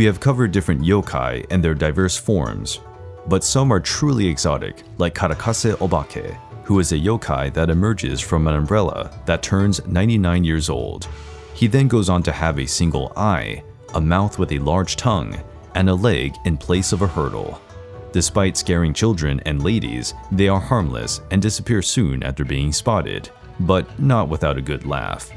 We have covered different yokai and their diverse forms, but some are truly exotic, like Karakasa Obake, who is a yokai that emerges from an umbrella that turns 99 years old. He then goes on to have a single eye, a mouth with a large tongue, and a leg in place of a hurdle. Despite scaring children and ladies, they are harmless and disappear soon after being spotted, but not without a good laugh.